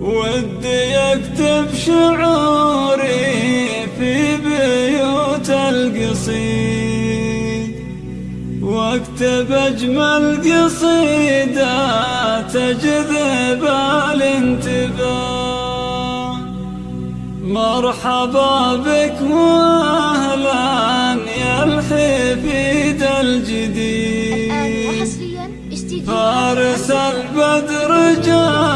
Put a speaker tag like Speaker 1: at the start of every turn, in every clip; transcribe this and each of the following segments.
Speaker 1: ودي اكتب شعوري في بيوت القصيد واكتب اجمل قصيدة تجذب الانتباه. مرحبا بك واهلا يا الحفيد الجديد. فارس البدر جانا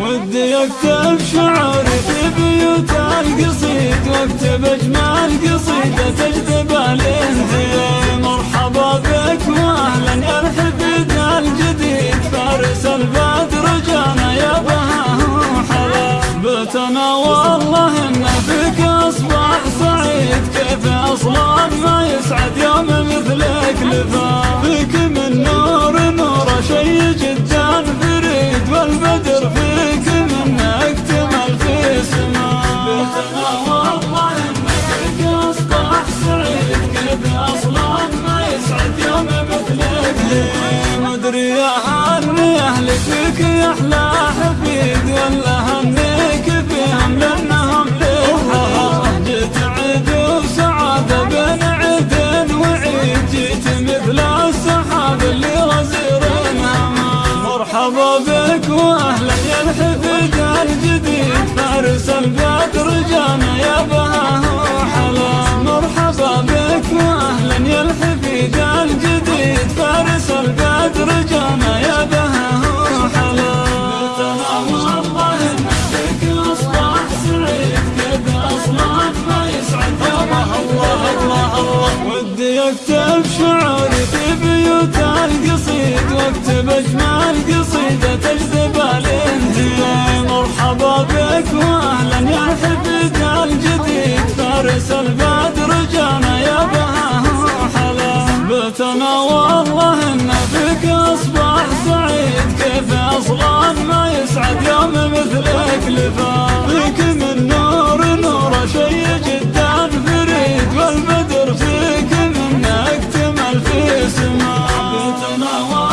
Speaker 1: ودي أكتب شعري في بيوت القصيد وأكتب اجمل قصيدة تجذب الانتباه مرحبا بك واهلا الحفيد الجديد. فارس البدر جانا يا بهاه حلا بتنا يا هني أهلك فيك يا أحلى حفيد ولا هنيك فيهم لأنهم للحق جيت عيد وسعادة بين عيد وعيد جيت مثل السحاب اللي غزير مرحبا بك وأهلا يا الحفيد الجديد. فارس البدر جانا يا بهاه أجمل قصيدة تجذب الانتباه مرحبا بك وأهلا يا حفيد الجديد. فارس البدر جانا يا بها حلا بتنا والله إن فيك أصبح سعيد. كيف أصلا ما يسعد يوم مثلك لفا فيك من نور نور شيء جدا فريد. والبدر فيك من اكتمل في سما بتنا والله